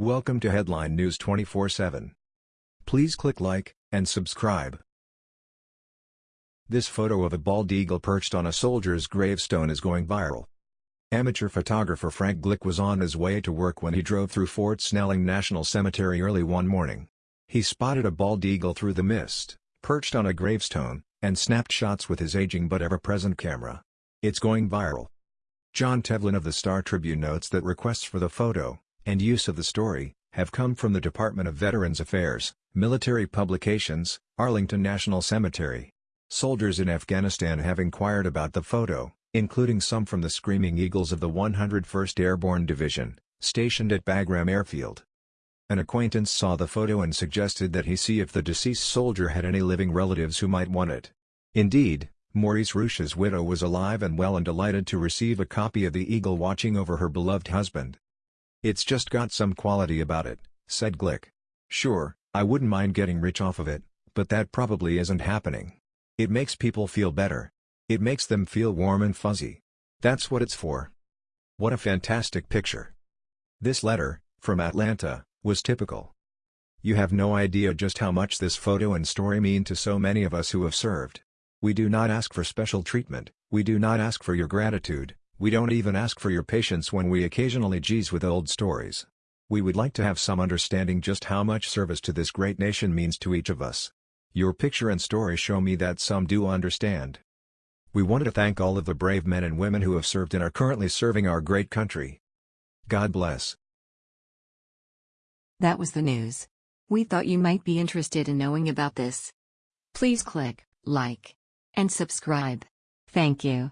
Welcome to Headline News 24/7. Please click like and subscribe. This photo of a bald eagle perched on a soldier's gravestone is going viral. Amateur photographer Frank Glick was on his way to work when he drove through Fort Snelling National Cemetery early one morning. He spotted a bald eagle through the mist, perched on a gravestone, and snapped shots with his aging but ever-present camera. It's going viral. Jon Tevlin of the Star Tribune notes that requests for the photo, and use of the story, have come from the Department of Veterans Affairs, Military Publications, Arlington National Cemetery. Soldiers in Afghanistan have inquired about the photo, including some from the Screaming Eagles of the 101st Airborne Division, stationed at Bagram Airfield. An acquaintance saw the photo and suggested that he see if the deceased soldier had any living relatives who might want it. Indeed, Maurice Rush's widow was alive and well and delighted to receive a copy of the eagle watching over her beloved husband. It's just got some quality about it, said Glick. Sure, I wouldn't mind getting rich off of it, but that probably isn't happening. It makes people feel better. It makes them feel warm and fuzzy. That's what it's for. What a fantastic picture. This letter, from Atlanta, was typical. You have no idea just how much this photo and story mean to so many of us who have served. We do not ask for special treatment, we do not ask for your gratitude, we don't even ask for your patience when we occasionally geeze with old stories. We would like to have some understanding just how much service to this great nation means to each of us. Your picture and story show me that some do understand. We wanted to thank all of the brave men and women who have served and are currently serving our great country. God bless. That was the news. We thought you might be interested in knowing about this. Please click like and subscribe. Thank you.